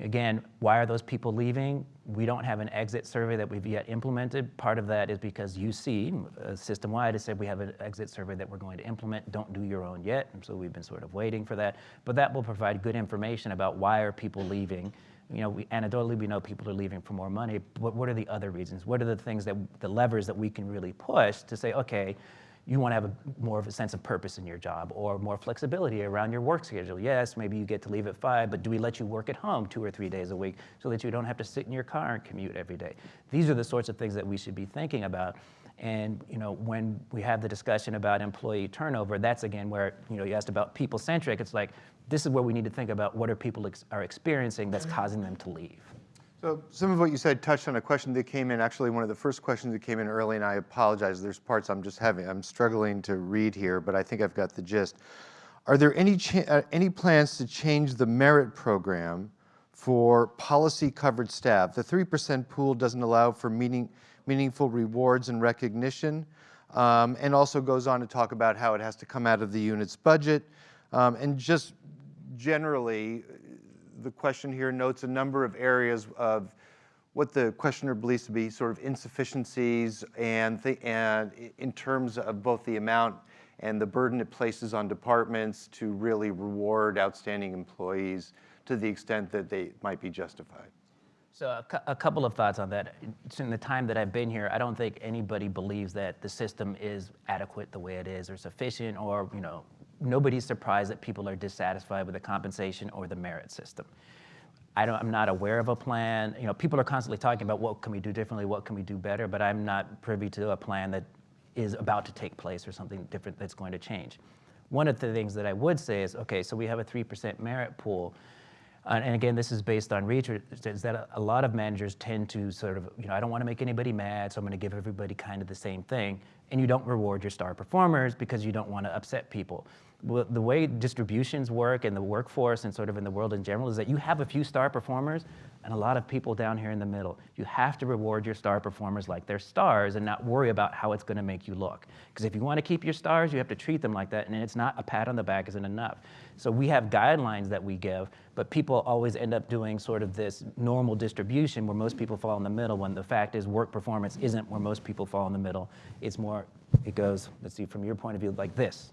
Again, why are those people leaving? We don't have an exit survey that we've yet implemented. Part of that is because UC, uh, system-wide, has said we have an exit survey that we're going to implement. Don't do your own yet. And so we've been sort of waiting for that. But that will provide good information about why are people leaving. You know, we, anecdotally, we know people are leaving for more money, but what are the other reasons? What are the things that, the levers that we can really push to say, okay, you want to have a, more of a sense of purpose in your job or more flexibility around your work schedule. Yes, maybe you get to leave at five, but do we let you work at home two or three days a week so that you don't have to sit in your car and commute every day? These are the sorts of things that we should be thinking about. And you know, when we have the discussion about employee turnover, that's again where you know you asked about people-centric. It's like this is where we need to think about what are people ex are experiencing that's mm-hmm. causing them to leave. So some of what you said touched on a question that came in, actually one of the first questions that came in early, and I apologize, there's parts I'm just having, I'm struggling to read here, but I think I've got the gist. Are there any, uh, any plans to change the merit program for policy covered staff? The 3% pool doesn't allow for meaning, meaningful rewards and recognition, um, and also goes on to talk about how it has to come out of the unit's budget, um, and just generally, the question here notes a number of areas of what the questioner believes to be sort of insufficiencies and, and in terms of both the amount and the burden it places on departments to really reward outstanding employees to the extent that they might be justified. So a, cu a, couple of thoughts on that. In the time that I've been here, I don't think anybody believes that the system is adequate the way it is or sufficient or, you know, nobody's surprised that people are dissatisfied with the compensation or the merit system. I don't, I'm not aware of a plan. You know, people are constantly talking about what can we do differently, what can we do better, but I'm not privy to a plan that is about to take place or something different that's going to change. One of the things that I would say is, okay, so we have a 3% merit pool. Uh, and again, this is based on research, is that a lot of managers tend to sort of, you know, I don't want to make anybody mad, so I'm going to give everybody kind of the same thing. And you don't reward your star performers because you don't want to upset people the way distributions work in the workforce and sort of in the world in general is that you have a few star performers and a lot of people down here in the middle. You have to reward your star performers like they're stars and not worry about how it's gonna make you look. Because if you wanna keep your stars, you have to treat them like that and it's not a pat on the back isn't enough. So we have guidelines that we give, but people always end up doing sort of this normal distribution where most people fall in the middle when the fact is work performance isn't where most people fall in the middle. It's more, it goes, let's see, from your point of view, like this.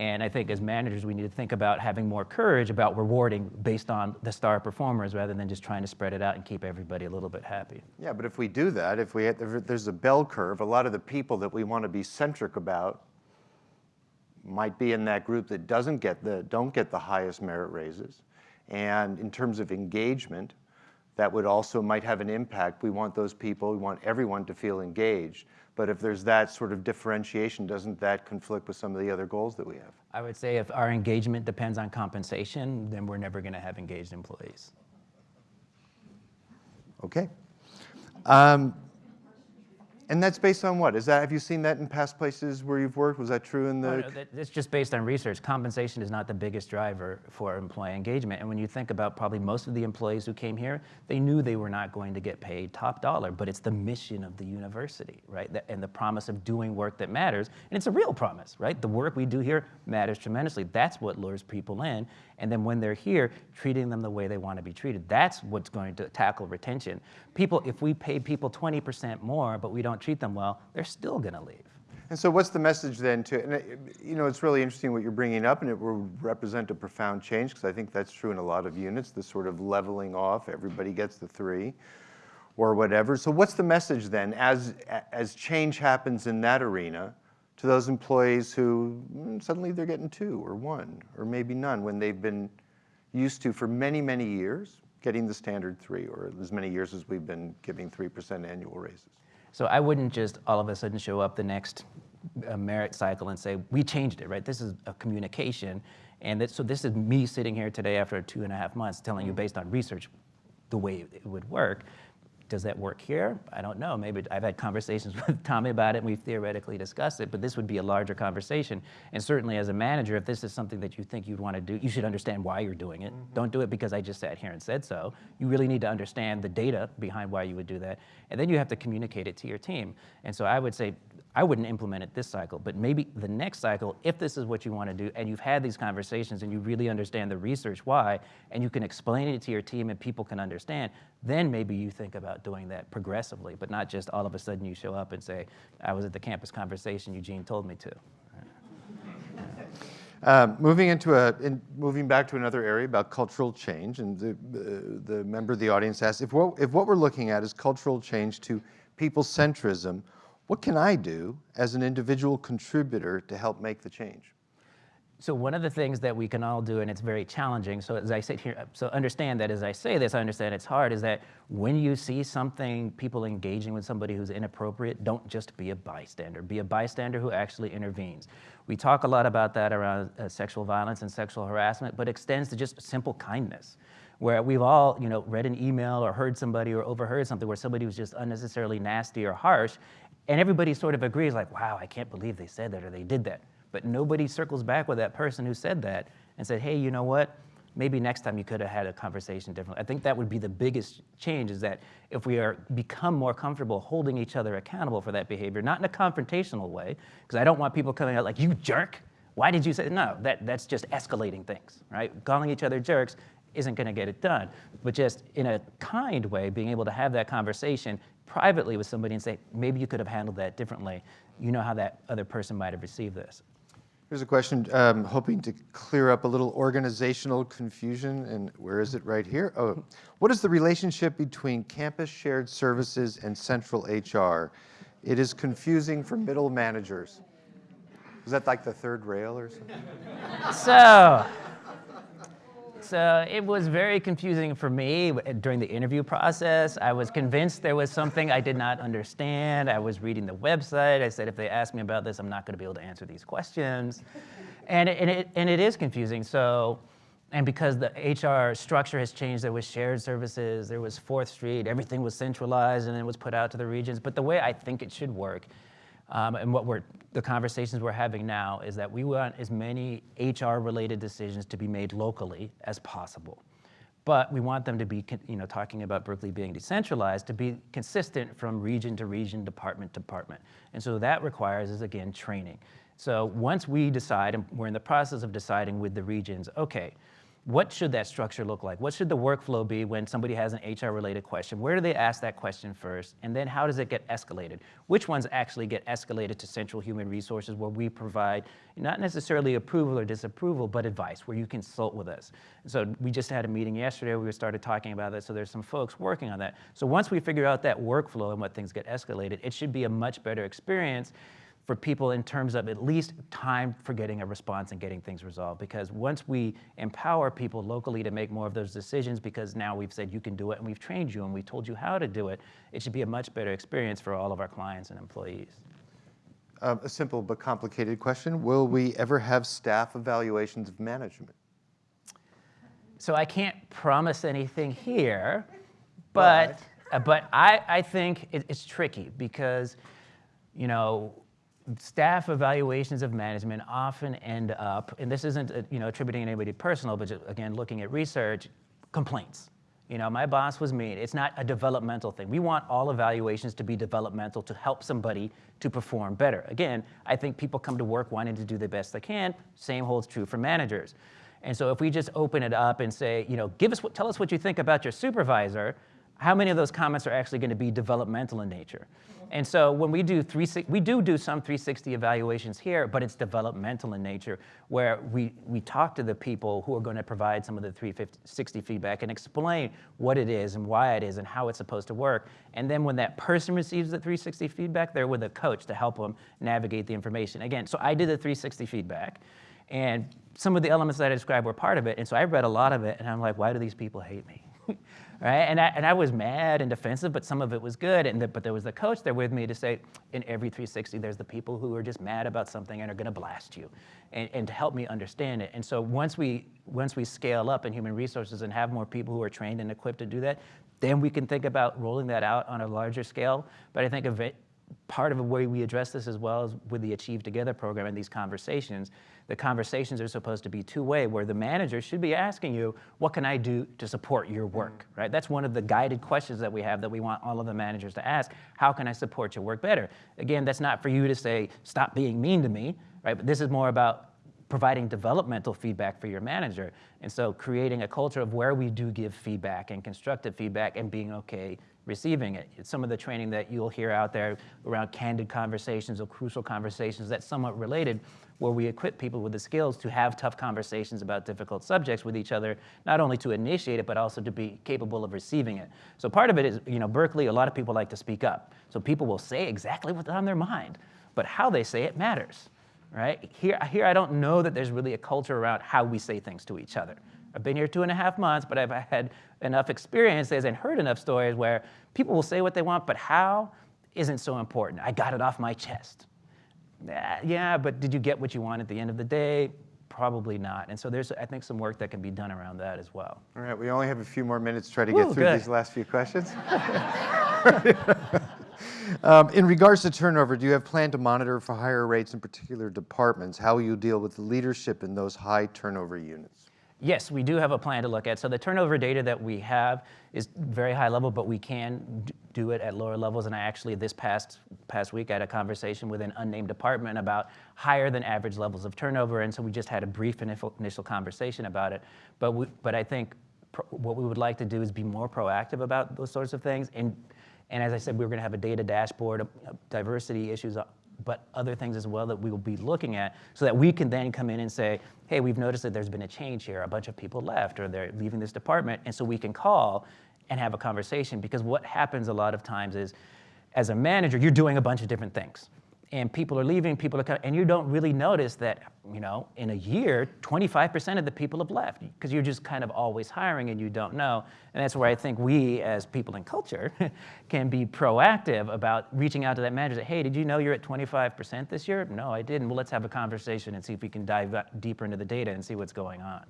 And I think as managers, we need to think about having more courage about rewarding based on the star performers rather than just trying to spread it out and keep everybody a little bit happy. Yeah, but if we do that, if, we, if there's a bell curve, a lot of the people that we want to be centric about might be in that group that doesn't get the, don't get the highest merit raises. And in terms of engagement, that would also might have an impact. We want those people, we want everyone to feel engaged. But if there's that sort of differentiation, doesn't that conflict with some of the other goals that we have? I would say if our engagement depends on compensation, then we're never going to have engaged employees. Okay. Um, And that's based on what? Is that, have you seen that in past places where you've worked? Was that true in the? Oh, no, It's just based on research. Compensation is not the biggest driver for employee engagement. And when you think about probably most of the employees who came here, they knew they were not going to get paid top dollar, but it's the mission of the university, right? And the promise of doing work that matters. And it's a real promise, right? The work we do here matters tremendously. That's what lures people in. And then when they're here, treating them the way they want to be treated. That's what's going to tackle retention. People, if we pay people 20% more, but we don't treat them well, they're still going to leave. And so what's the message then to, and it- you know, it's really interesting what you're bringing up and it will represent a profound change because I think that's true in a lot of units, the sort of leveling off, everybody gets the three or whatever. So what's the message then as, as change happens in that arena to those employees who mm, suddenly they're getting two or one or maybe none when they've been used to for many, many years getting the standard three or as many years as we've been giving 3% annual raises? So I wouldn't just all of a sudden show up the next uh, merit cycle and say, we changed it, right? This is a communication. And that, so this is me sitting here today after two and a half months telling you based on research the way it would work. Does that work here? I don't know. Maybe I've had conversations with Tommy about it and we've theoretically discussed it, but this would be a larger conversation. And certainly as a manager, if this is something that you think you'd want to do, you should understand why you're doing it. Mm-hmm. Don't do it because I just sat here and said so. You really need to understand the data behind why you would do that. And then you have to communicate it to your team. And so I would say, I wouldn't implement it this cycle, but maybe the next cycle, if this is what you want to do and you've had these conversations and you really understand the research why, and you can explain it to your team and people can understand, then maybe you think about doing that progressively, but not just all of a sudden you show up and say, I was at the campus conversation, Eugene told me to. Um, moving into a, in, moving back to another area about cultural change, and the, uh, the member of the audience asked, if what, if what we're looking at is cultural change to people-centrism, what can I do as an individual contributor to help make the change? So one of the things that we can all do, and it's very challenging, so as I sit here, so understand that as I say this, I understand it's hard, is that when you see something, people engaging with somebody who's inappropriate, don't just be a bystander. Be a bystander who actually intervenes. We talk a lot about that around uh, sexual violence and sexual harassment, but extends to just simple kindness where we've all you know read an email or heard somebody or overheard something where somebody was just unnecessarily nasty or harsh and everybody sort of agrees like wow i can't believe they said that or they did that. But nobody circles back with that person who said that and said hey you know what? Maybe next time you could have had a conversation differently i think that would be the biggest change is that if we are become more comfortable holding each other accountable for that behavior not in a confrontational way because i don't want people coming out like you jerk. Why did you say no that, that's just escalating things right? Calling each other jerks isn't going to get it done. But just in a kind way, being able to have that conversation privately with somebody and say, maybe you could have handled that differently. You know how that other person might have received this. Here's a question, um, hoping to clear up a little organizational confusion, and where is it right here? Oh, what is the relationship between campus shared services and central HR? It is confusing for middle managers. Is that like the third rail or something? So, so it was very confusing for me during the interview process. I was convinced there was something I did not understand. I was reading the website. I said, if they ask me about this, I'm not going to be able to answer these questions. And it, and it, and it is confusing. So, and because the HR structure has changed, there was shared services, there was Fourth Street, everything was centralized and then it was put out to the regions. But the way I think it should work um, and what we're, the conversations we're having now is that we want as many HR-related decisions to be made locally as possible. But we want them to be, you know, talking about Berkeley being decentralized, to be consistent from region to region, department to department. And so that requires is, again, training. So once we decide, and we're in the process of deciding with the regions, okay, what should that structure look like? What should the workflow be when somebody has an HR related question? Where do they ask that question first? And then how does it get escalated? Which ones actually get escalated to central human resources where we provide not necessarily approval or disapproval, but advice where you consult with us. So we just had a meeting yesterday we started talking about that. So there's some folks working on that. So once we figure out that workflow and what things get escalated, it should be a much better experience for people in terms of at least time for getting a response and getting things resolved. Because once we empower people locally to make more of those decisions, because now we've said you can do it and we've trained you and we told you how to do it, it should be a much better experience for all of our clients and employees. Um, a simple but complicated question. Will we ever have staff evaluations of management? So I can't promise anything here, but, uh, but I, I think it, it's tricky because you know, staff evaluations of management often end up, and this isn't uh, you know attributing anybody personal, but just, again looking at research, complaints. You know, my boss was mean. It's not a developmental thing. We want all evaluations to be developmental to help somebody to perform better. Again, I think people come to work wanting to do the best they can. Same holds true for managers. And so if we just open it up and say, you know, give us tell us what you think about your supervisor, how many of those comments are actually going to be developmental in nature? And so when we do three, we do do some 360 evaluations here, but it's developmental in nature, where we, we talk to the people who are going to provide some of the 360 feedback and explain what it is and why it is and how it's supposed to work. And then when that person receives the 360 feedback, they're with a coach to help them navigate the information. Again, so I did the 360 feedback, and some of the elements that I described were part of it. And so I read a lot of it, and I'm like, why do these people hate me? right? And I, and I was mad and defensive, but some of it was good. And the, but there was the coach there with me to say, in every 360, there's the people who are just mad about something and are going to blast you, and, and to help me understand it. And so once we once we scale up in human resources and have more people who are trained and equipped to do that, then we can think about rolling that out on a larger scale. But I think part of the way we address this as well is with the Achieve Together program and these conversations. The conversations are supposed to be two-way, where the manager should be asking you, what can I do to support your work, mm. right? That's one of the guided questions that we have that we want all of the managers to ask. How can I support your work better? Again, that's not for you to say, stop being mean to me, right? But this is more about providing developmental feedback for your manager. And so creating a culture of where we do give feedback and constructive feedback and being okay receiving it. It's some of the training that you'll hear out there around candid conversations or crucial conversations that's somewhat related, where we equip people with the skills to have tough conversations about difficult subjects with each other, not only to initiate it, but also to be capable of receiving it. So part of it is, you know, Berkeley, a lot of people like to speak up. So people will say exactly what's on their mind, but how they say it matters, right? Here, here I don't know that there's really a culture around how we say things to each other. I've been here two and a half months, but I've had enough experiences and heard enough stories where people will say what they want, but how isn't so important. I got it off my chest. Yeah, but did you get what you want at the end of the day? Probably not. And so there's, I think, some work that can be done around that as well. All right, we only have a few more minutes to try to get through good. these last few questions. um, in regards to turnover, do you have plan to monitor for higher rates in particular departments? How will you deal with leadership in those high turnover units? Yes, we do have a plan to look at. So the turnover data that we have is very high level, but we can do it at lower levels. And I actually, this past, past week, I had a conversation with an unnamed department about higher than average levels of turnover. And so we just had a brief initial, conversation about it. But, we, but I think what we would like to do is be more proactive about those sorts of things. And, and as I said, we we're going to have a data dashboard, uh, diversity issues uh, but other things as well that we will be looking at so that we can then come in and say, hey, we've noticed that there's been a change here. A bunch of people left or they're leaving this department. And so we can call and have a conversation because what happens a lot of times is as a manager, you're doing a bunch of different things and people are leaving, people are coming, and you don't really notice that, you know, in a year, 25% of the people have left because you're just kind of always hiring and you don't know. And that's where I think we, as people in culture, can be proactive about reaching out to that manager. Say, hey, did you know you're at 25% this year? No, I didn't. Well, let's have a conversation and see if we can dive deeper into the data and see what's going on.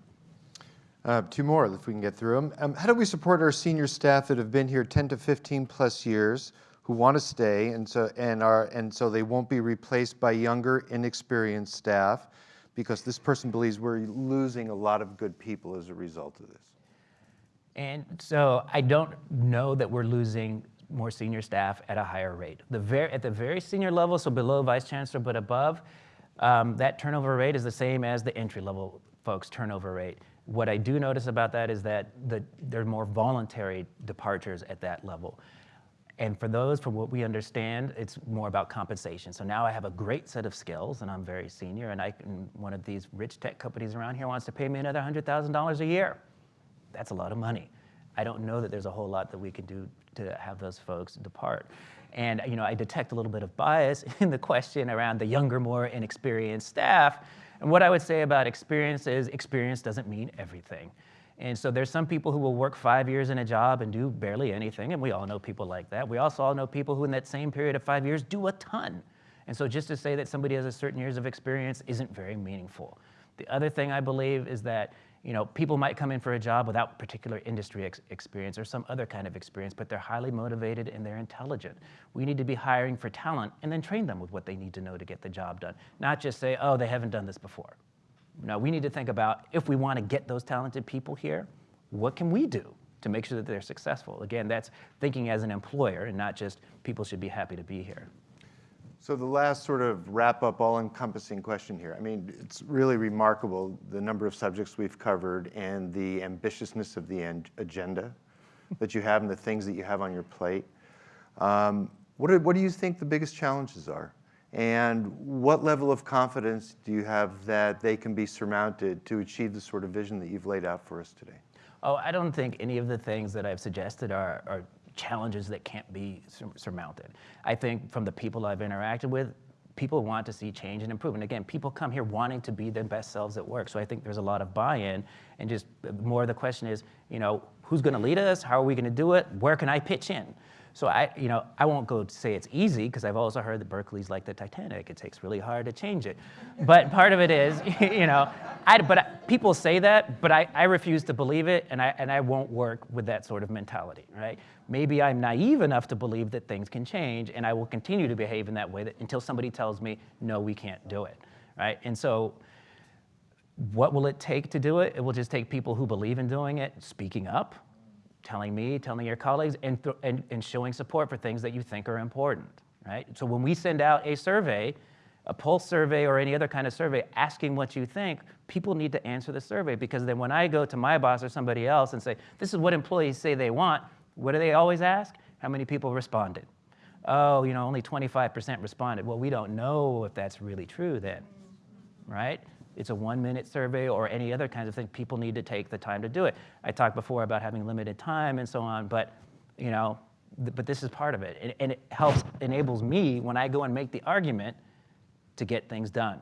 Uh, two more, if we can get through them. Um, how do we support our senior staff that have been here 10 to 15 plus years? Who want to stay, and so and are and so they won't be replaced by younger, inexperienced staff, because this person believes we're losing a lot of good people as a result of this. And so I don't know that we're losing more senior staff at a higher rate. The very, at the very senior level, so below vice chancellor but above, um, that turnover rate is the same as the entry level folks' turnover rate. What I do notice about that is that the, there are more voluntary departures at that level. And for those, from what we understand, it's more about compensation. So now I have a great set of skills and I'm very senior and I can, one of these rich tech companies around here wants to pay me another $100,000 a year. That's a lot of money. I don't know that there's a whole lot that we can do to have those folks depart. And you know, I detect a little bit of bias in the question around the younger, more inexperienced staff. And what I would say about experience is experience doesn't mean everything. And so there's some people who will work five years in a job and do barely anything, and we all know people like that. We also all know people who in that same period of five years do a ton. And so just to say that somebody has a certain years of experience isn't very meaningful. The other thing I believe is that You know, people might come in for a job without particular industry ex- experience or some other kind of experience, but they're highly motivated and they're intelligent. We need to be hiring for talent and then train them with what they need to know to get the job done. Not just say, oh, they haven't done this before. No, we need to think about if we want to get those talented people here, what can we do to make sure that they're successful? Again, that's thinking as an employer and not just people should be happy to be here. So the last sort of wrap-up, all-encompassing question here. I mean, it's really remarkable the number of subjects we've covered and the ambitiousness of the agenda that you have and the things that you have on your plate. Um, what, do, what do you think the biggest challenges are? And what level of confidence do you have that they can be surmounted to achieve the sort of vision that you've laid out for us today? Oh, I don't think any of the things that I've suggested are, are challenges that can't be sur- surmounted. I think from the people I've interacted with, people want to see change and improvement. Again, people come here wanting to be their best selves at work. So I think there's a lot of buy-in, and just uh, more of the question is, you know, who's going to lead us? How are we going to do it? Where can I pitch in? So I, you know, I won't go to say it's easy because I've also heard that Berkeley's like the Titanic. It takes really hard to change it. But part of it is, you know, I, but I, people say that, but I, I refuse to believe it, and I, and I won't work with that sort of mentality, right? Maybe I'm naive enough to believe that things can change, and I will continue to behave in that way that, until somebody tells me, no, we can't do it, right? And so what will it take to do it? It will just take people who believe in doing it, speaking up, telling me, telling your colleagues, and, and, and showing support for things that you think are important, right? So when we send out a survey, a pulse survey or any other kind of survey asking what you think, people need to answer the survey because then when I go to my boss or somebody else and say, this is what employees say they want, what do they always ask? How many people responded? Oh, you know, only 25% responded. Well, we don't know if that's really true then, right? It's a one minute survey or any other kinds of thing. People need to take the time to do it. I talked before about having limited time and so on, but you know, th- but this is part of it. And, and it helps, enables me when I go and make the argument to get things done.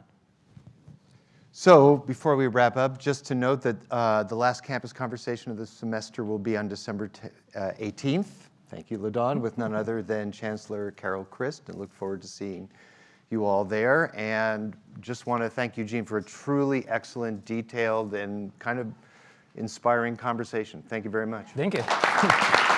So before we wrap up, just to note that uh, the last campus conversation of the semester will be on December t- uh, 18th. Thank you, LaDon, with none other than Chancellor Carol Christ, and look forward to seeing you all there. And just want to thank Eugene for a truly excellent, detailed, and kind of inspiring conversation. Thank you very much. Thank you.